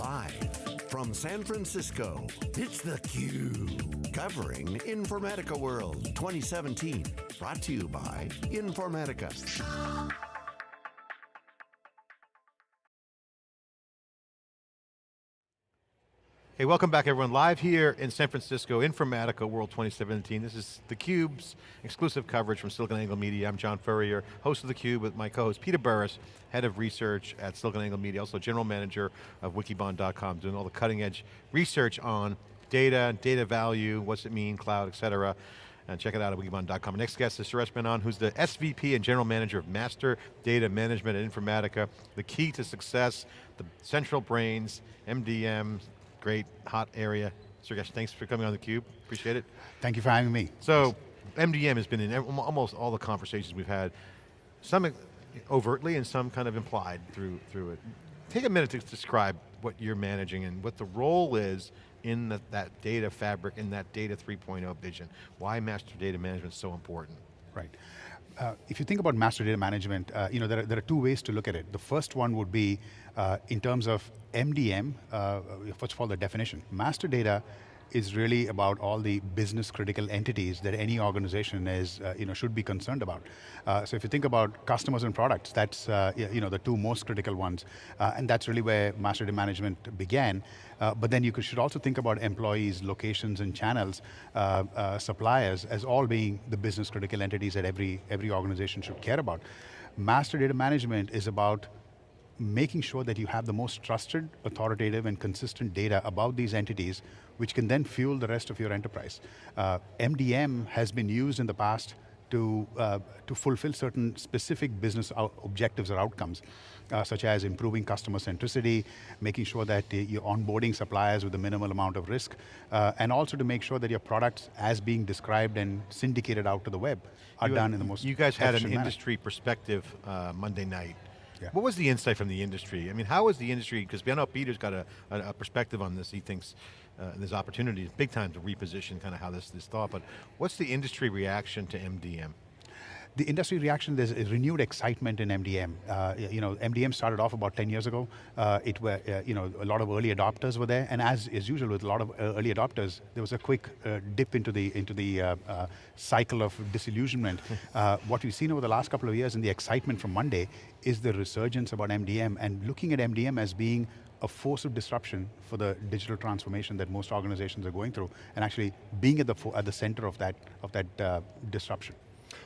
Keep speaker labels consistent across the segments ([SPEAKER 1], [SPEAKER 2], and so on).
[SPEAKER 1] Live from San Francisco, it's theCUBE. Covering Informatica World 2017. Brought to you by Informatica.
[SPEAKER 2] Hey, welcome back everyone. Live here in San Francisco, Informatica World 2017. This is theCUBE's exclusive coverage from SiliconANGLE Media. I'm John Furrier, host of theCUBE with my co-host Peter Burris, head of research at SiliconANGLE Media, also general manager of wikibon.com, doing all the cutting edge research on data, data value, what's it mean, cloud, et cetera. And check it out at wikibon.com. Next guest is Suresh Menon, who's the SVP and General Manager of Master Data Management at Informatica. The key to success, the central brains, MDM, great, hot area. Suresh, thanks for coming on theCUBE, appreciate it.
[SPEAKER 3] Thank you for having me.
[SPEAKER 2] So, MDM has been in almost all the conversations we've had, some overtly and some kind of implied through, through it. Take a minute to describe what you're managing and what the role is in the, that data fabric, in that data 3.0 vision. Why master data management is so important.
[SPEAKER 3] Right. If you think about master data management, uh, you know, there are, there are two ways to look at it. The first one would be uh, in terms of MDM, uh, first of all the definition. Master data is really about all the business critical entities that any organization is, uh, you know, should be concerned about. Uh, so if you think about customers and products, that's uh, you know, the two most critical ones. Uh, and that's really where master data management began. Uh, but then you should also think about employees, locations and channels, uh, suppliers as all being the business critical entities that every, every organization should care about. Master data management is about making sure that you have the most trusted, authoritative, and consistent data about these entities, which can then fuel the rest of your enterprise. Uh, MDM has been used in the past to, uh, to fulfill certain specific business objectives or outcomes, uh, such as improving customer centricity, making sure that you're onboarding suppliers with a minimal amount of risk, uh, and also to make sure that your products, as being described and syndicated out to the web, are
[SPEAKER 2] you
[SPEAKER 3] done in the most
[SPEAKER 2] You guys had an
[SPEAKER 3] manner.
[SPEAKER 2] industry perspective uh, Monday night.
[SPEAKER 3] Yeah.
[SPEAKER 2] What was the insight from the industry? I mean, how was the industry, because I know Peter's got a, a, a, perspective on this, he thinks uh, there's opportunities, big time to reposition kind of how this, this thought, but what's the industry reaction to MDM?
[SPEAKER 3] The industry reaction, there's a renewed excitement in MDM. Uh, you know, MDM started off about 10 years ago. Uh, it were, uh, you know, a lot of early adopters were there, and as is usual with a lot of uh, early adopters, there was a quick uh, dip into the into the uh, cycle of disillusionment. what we've seen over the last couple of years and the excitement from Monday is the resurgence about MDM and looking at MDM as being a force of disruption for the digital transformation that most organizations are going through, and actually being at the at the center of that of that disruption.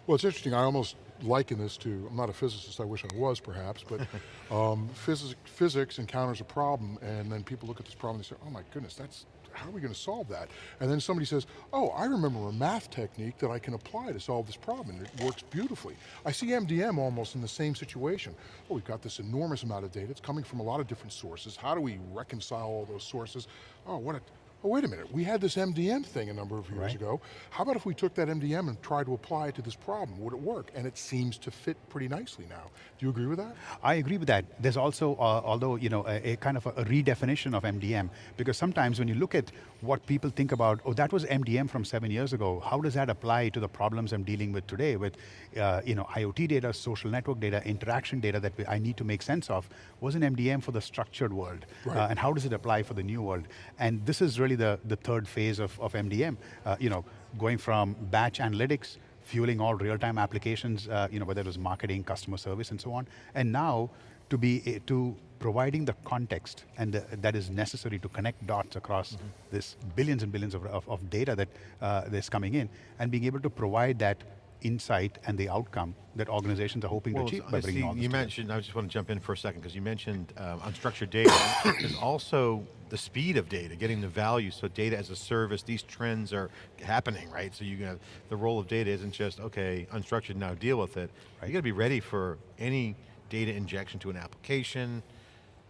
[SPEAKER 4] Well, it's interesting, I almost liken this to, I'm not a physicist, I wish I was perhaps, but um, physics, physics encounters a problem and then people look at this problem and say, oh my goodness, that's, how are we going to solve that? And then somebody says, oh, I remember a math technique that I can apply to solve this problem, and it works beautifully. I see MDM almost in the same situation. Oh, we've got this enormous amount of data, it's coming from a lot of different sources. How do we reconcile all those sources? Oh, what a oh wait a minute, we had this MDM thing a number of years right. ago. How about if we took that MDM and tried to apply it to this problem? Would it work? And it seems to fit pretty nicely now. Do you agree with that?
[SPEAKER 3] I agree with that. There's also, uh, although, you know, a, a kind of a, a, redefinition of MDM, because sometimes when you look at what people think about, oh, that was MDM from seven years ago, how does that apply to the problems I'm dealing with today with, uh, you know, IoT data, social network data, interaction data that I need to make sense of, was an MDM for the structured world, right. uh, and how does it apply for the new world? And this is really really the, the third phase of, of MDM. Uh, you know, going from batch analytics, fueling all real-time applications, uh, you know, whether it was marketing, customer service, and so on. And now, to be eh, to providing the context and the, that is necessary to connect dots across mm -hmm. this billions and billions of, of, of data that uh, that's coming in, and being able to provide that insight and the outcome that organizations are hoping well, to achieve by bringing all this
[SPEAKER 2] You mentioned, I just want to jump in for a second, because you mentioned um, unstructured data. is also the speed of data, getting the value, so data as a service, these trends are happening, right? So you have, the role of data isn't just, okay, unstructured, now deal with it. Right. You got to be ready for any data injection to an application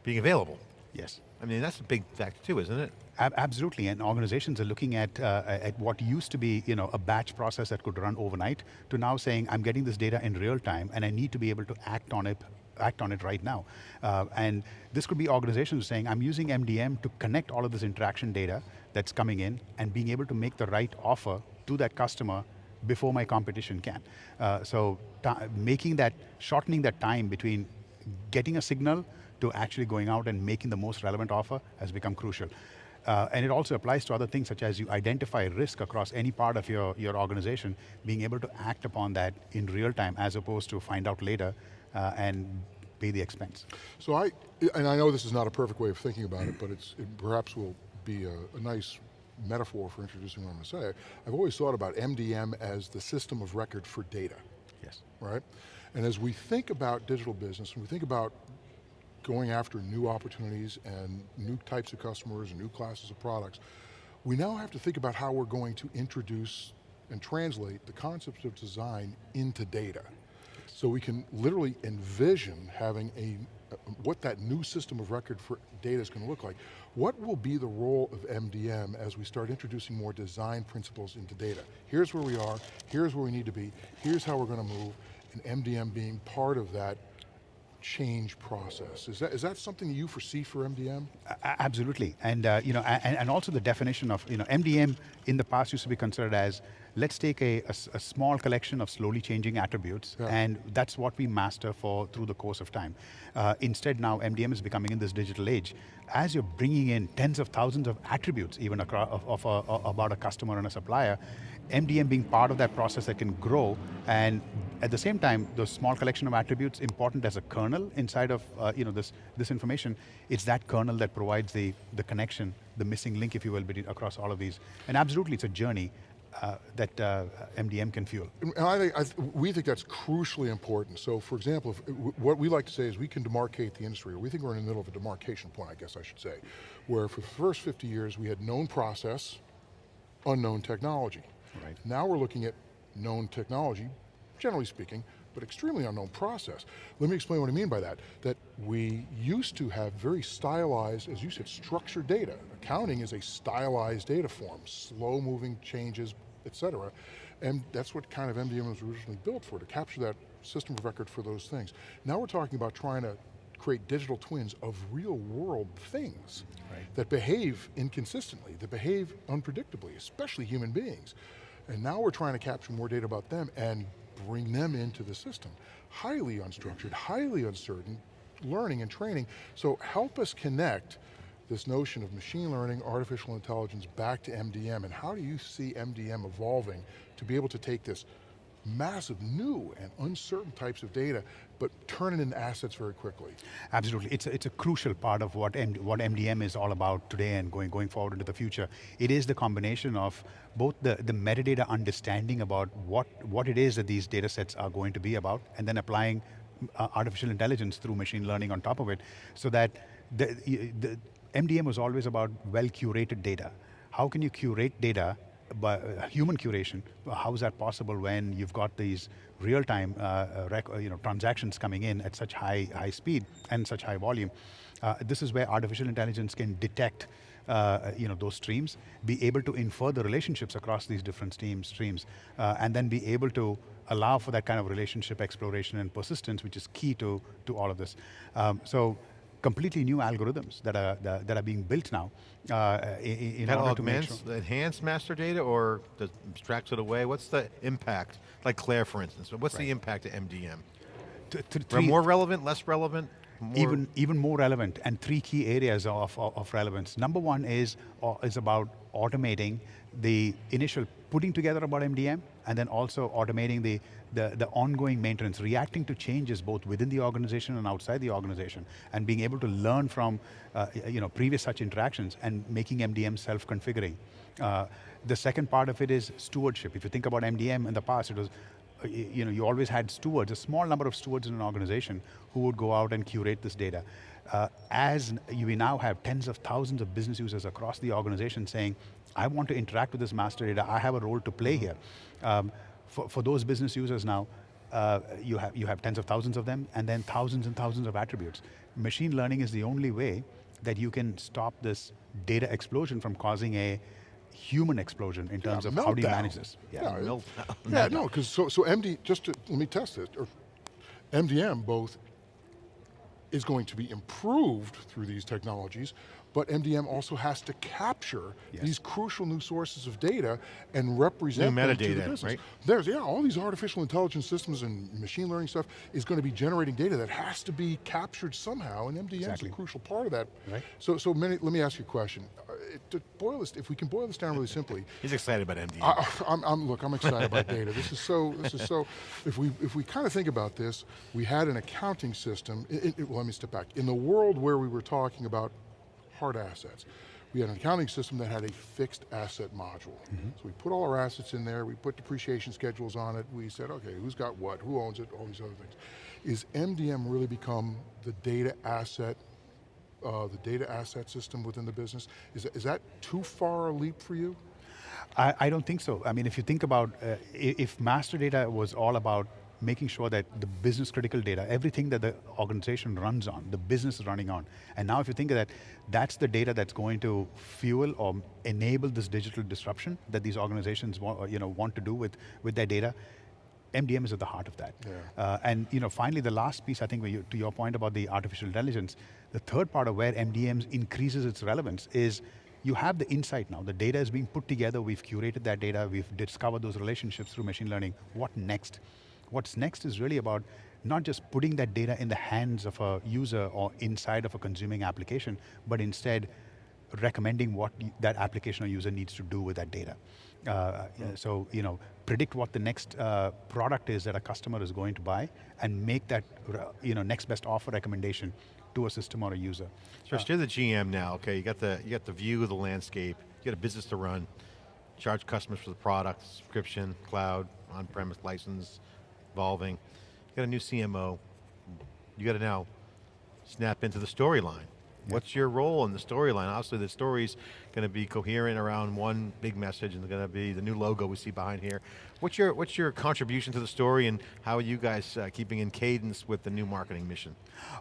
[SPEAKER 2] being available.
[SPEAKER 3] Yes.
[SPEAKER 2] I mean, that's a big factor too, isn't it?
[SPEAKER 3] absolutely, and organizations are looking at, uh, at what used to be you know, a batch process that could run overnight, to now saying, I'm getting this data in real time, and I need to be able to act on it act on it right now. Uh, and this could be organizations saying, I'm using MDM to connect all of this interaction data that's coming in and being able to make the right offer to that customer before my competition can. Uh, so making that, shortening that time between getting a signal to actually going out and making the most relevant offer has become crucial. Uh, and it also applies to other things such as you identify risk across any part of your, your organization, being able to act upon that in real time as opposed to find out later uh, and pay the expense.
[SPEAKER 4] So I, and I know this is not a perfect way of thinking about it, but it's, it perhaps will be a, a nice metaphor for introducing what I'm going to say. I've always thought about MDM as the system of record for data.
[SPEAKER 3] Yes.
[SPEAKER 4] Right? And as we think about digital business, and we think about going after new opportunities and new types of customers and new classes of products, we now have to think about how we're going to introduce and translate the concepts of design into data. So we can literally envision having a, what that new system of record for data is going to look like. What will be the role of MDM as we start introducing more design principles into data? Here's where we are, here's where we need to be, here's how we're going to move, and MDM being part of that change process. Is that, is that something you foresee for MDM?
[SPEAKER 3] absolutely, and uh, you know, and, and also the definition of, you know, MDM in the past used to be considered as, let's take a, a, a small collection of slowly changing attributes, yeah. and that's what we master for through the course of time. Uh, instead now, MDM is becoming in this digital age, as you're bringing in tens of thousands of attributes even across, of, of a, about a customer and a supplier, MDM being part of that process that can grow, and at the same time, the small collection of attributes important as a kernel inside of uh, you know, this, this information, it's that kernel that provides the, the connection, the missing link, if you will, between, across all of these. And absolutely, it's a journey, uh, that uh, MDM can fuel.
[SPEAKER 4] And I think, I th we think that's crucially important. So for example, if, what we like to say is we can demarcate the industry, or we think we're in the middle of a demarcation point, I guess I should say, where for the first 50 years we had known process, unknown technology.
[SPEAKER 3] Right.
[SPEAKER 4] Now we're looking at known technology, generally speaking, but extremely unknown process. Let me explain what I mean by that. That we used to have very stylized, as you said, structured data. Accounting is a stylized data form, slow moving changes, et cetera. And that's what kind of MDM was originally built for, to capture that system of record for those things. Now we're talking about trying to create digital twins of real world things right. that behave inconsistently, that behave unpredictably, especially human beings. And now we're trying to capture more data about them and bring them into the system. Highly unstructured, highly uncertain, learning and training. So help us connect this notion of machine learning, artificial intelligence back to MDM, and how do you see MDM evolving to be able to take this massive new and uncertain types of data, but turn it into assets very quickly.
[SPEAKER 3] Absolutely, it's a, it's a crucial part of what, M, what MDM is all about today and going, going forward into the future. It is the combination of both the, the metadata understanding about what, what it is that these data sets are going to be about, and then applying uh, artificial intelligence through machine learning on top of it, so that the, the MDM was always about well-curated data. How can you curate data by uh, human curation, how is that possible when you've got these real-time uh, uh, uh, you know, transactions coming in at such high, high speed and such high volume? Uh, this is where artificial intelligence can detect uh, you know, those streams, be able to infer the relationships across these different streams, streams and then be able to allow for that kind of relationship exploration and persistence, which is key to, to all of this. Um, so completely new algorithms that are that, that are being built now. Uh, in, in
[SPEAKER 2] that
[SPEAKER 3] order
[SPEAKER 2] augments, to make sure. enhance master data or abstracts it away? What's the impact? Like CLAIRE, for instance, what's right. the impact of MDM? three, more relevant, less relevant?
[SPEAKER 3] More even even more relevant, and three key areas of, of, of relevance. Number one is uh, is about automating the initial putting together about MDM, and then also automating the, the, the, ongoing maintenance, reacting to changes both within the organization and outside the organization, and being able to learn from uh, you know, previous such interactions and making MDM self-configuring. Uh, the second part of it is stewardship. If you think about MDM in the past, it was uh, you know, you always had stewards, a small number of stewards in an organization who would go out and curate this data. Uh, as we now have tens of thousands of business users across the organization saying, I want to interact with this master data, I have a role to play here. Um, for, for those business users now, uh, you, have, you have tens of thousands of them, and then thousands and thousands of attributes. Machine learning is the only way that you can stop this data explosion from causing a human explosion in terms
[SPEAKER 4] yeah,
[SPEAKER 3] of how do you manage this?
[SPEAKER 4] Yeah, yeah, yeah no, because so, so MD, just to, let me test it, or MDM both is going to be improved through these technologies, but MDM also has to capture
[SPEAKER 3] Yes.
[SPEAKER 4] these crucial new sources of data and represent
[SPEAKER 2] New
[SPEAKER 4] them to the
[SPEAKER 2] metadata,
[SPEAKER 4] business.
[SPEAKER 2] right?
[SPEAKER 4] There's, yeah, all these artificial intelligence systems and machine learning stuff is going to be generating data that has to be captured somehow, and MDM
[SPEAKER 3] Exactly.
[SPEAKER 4] is a crucial part of that.
[SPEAKER 3] Right.
[SPEAKER 4] So, so many, let me ask you a question. Uh, to boil this, if we can boil this down really simply,
[SPEAKER 2] He's excited about MD.
[SPEAKER 4] I, I'm, I'm, look, I'm excited about data. This is so, this is so, if we, if we kind of think about this, we had an accounting system, it, it- well, let me step back. In the world where we were talking about hard assets, we had an accounting system that had a fixed asset module. So we put all our assets in there, we put depreciation schedules on it, we said, okay, who's got what, who owns it, all these other things. Is MDM really become the data asset uh, the data asset system within the business. Is, that- is that too far a leap for you?
[SPEAKER 3] I, I don't think so. I mean, if you think about, uh, if master data was all about making sure that the business critical data, everything that the organization runs on, the business is running on, and now if you think of that, that's the data that's going to fuel or enable this digital disruption that these organizations want, you know, want to do with, with their data, MDM is at the heart of that.
[SPEAKER 4] Yeah.
[SPEAKER 3] Uh, and you know, finally, the last piece, I think, you, to your point about the artificial intelligence, the third part of where MDM increases its relevance is you have the insight now. The data is being put together. We've curated that data. We've discovered those relationships through machine learning. What next? What's next is really about not just putting that data in the hands of a user or inside of a consuming application, but instead recommending what that application or user needs to do with that data. Uh, yeah, so, you know, predict what the next uh, product is that a customer is going to buy and make that, you know, next best offer recommendation to a system or a user.
[SPEAKER 2] So you're the GM now, okay, you got the you got the view of the landscape, you got a business to run, charge customers for the product, subscription, cloud, on-premise license, evolving. You got a new CMO. You got to now snap into the storyline. What's your role in the storyline? Obviously the story's going to be coherent around one big message and it's going to be the new logo we see behind here. What's your, what's your contribution to the story and how are you guys uh, keeping in cadence with the new marketing mission?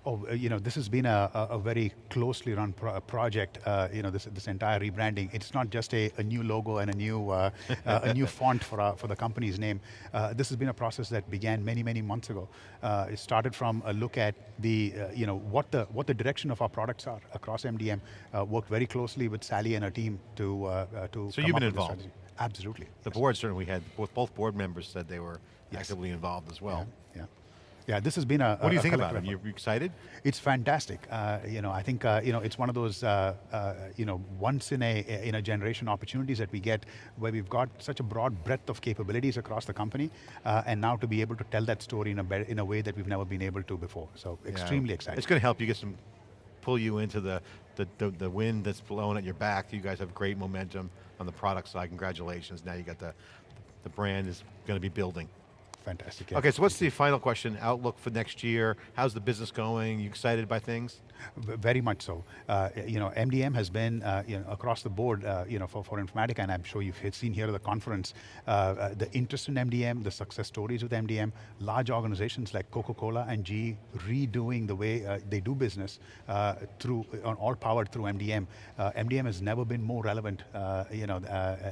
[SPEAKER 3] Oh, uh, you know, this has been a, a, very closely run pro project. Uh, you know, this this entire rebranding. It's not just a, a new logo and a new uh, uh, a new font for our, for the company's name. Uh, this has been a process that began many many months ago. Uh, it started from a look at the uh, you know what the what the direction of our products are across MDM. Uh, worked very closely with Sally and her team to uh, uh, to.
[SPEAKER 2] So
[SPEAKER 3] come
[SPEAKER 2] you've been involved?
[SPEAKER 3] Absolutely.
[SPEAKER 2] The
[SPEAKER 3] yes.
[SPEAKER 2] board certainly had, both, both board members said they were
[SPEAKER 3] Yes.
[SPEAKER 2] actively involved as well.
[SPEAKER 3] Yeah. Yeah, this has been a.
[SPEAKER 2] What do you think about it? you excited?
[SPEAKER 3] It's fantastic. Uh, you know, I think uh, you know it's one of those uh, uh, you know once in a in a generation opportunities that we get where we've got such a broad breadth of capabilities across the company, uh, and now to be able to tell that story in a in a way that we've never been able to before. So extremely
[SPEAKER 2] Yeah.
[SPEAKER 3] excited.
[SPEAKER 2] It's going to help you get some, pull you into the, the, the, the wind that's blowing at your back. You guys have great momentum on the product side. Congratulations. Now you got the, the brand is going to be building.
[SPEAKER 3] Fantastic. yeah.
[SPEAKER 2] Okay, so what's the final question? Outlook for next year? How's the business going? You excited by things?
[SPEAKER 3] Very much so. Uh, you know, MDM has been uh, you know, across the board, uh, you know, for, for Informatica, and I'm sure you've seen here at the conference, uh, uh, the interest in MDM, the success stories with MDM, large organizations like Coca-Cola and GE redoing the way uh, they do business uh, through, on all powered through MDM. Uh, MDM has never been more relevant, uh, you know, uh, uh,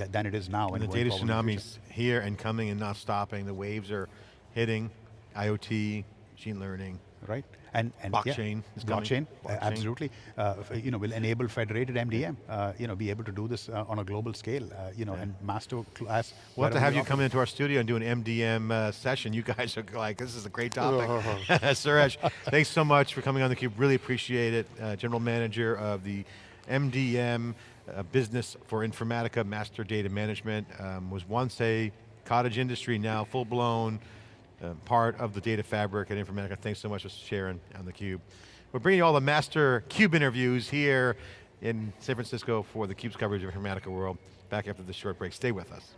[SPEAKER 3] uh, than it is now.
[SPEAKER 2] And the data
[SPEAKER 3] forward in the future.
[SPEAKER 2] tsunami's here and coming and not stopping. The waves are hitting. IoT, machine learning.
[SPEAKER 3] right? And, and yeah,
[SPEAKER 2] Blockchain is
[SPEAKER 3] blockchain,
[SPEAKER 2] Blockchain.
[SPEAKER 3] absolutely. Uh, you know, will enable federated MDM. Uh, you know, be able to do this uh, on a global scale. Uh, you know, and master class.
[SPEAKER 2] We'll have to have you
[SPEAKER 3] operate.
[SPEAKER 2] come into our studio and do an MDM uh, session. You guys are like, this is a great topic. Suresh, thanks so much for coming on theCUBE, really appreciate it. Uh, General Manager of the MDM uh, Business for Informatica Master Data Management, um, was once a cottage industry, now full blown, uh, part of the data fabric at Informatica. Thanks so much for sharing on theCUBE. We're bringing you all the Master CUBE interviews here in San Francisco for theCUBE's coverage of Informatica World. Back after this short break, stay with us.